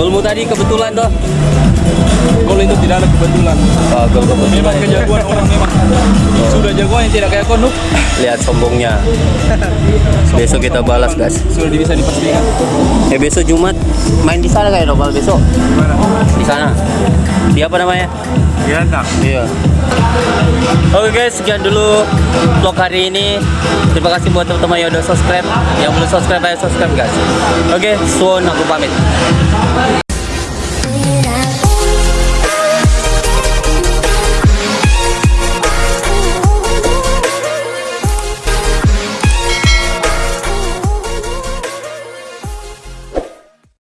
Golmu tadi kebetulan toh. Gol itu tidak ada kebetulan. Oh, gol kebetulan. Memang kejagoan orang memang. Oh. Sudah jagoan yang tidak kayak kau Nuk. Lihat sombongnya. Besok kita balas guys. Sudah bisa dipastikan. Eh besok Jumat main di sana kayak Nopal ya, besok. Di sana. Di apa namanya? Iya. Iya. Oke guys, sekian dulu vlog hari ini. Terima kasih buat teman-teman yang udah subscribe. Yang belum subscribe, ayo subscribe guys. Oke, suon aku pamit.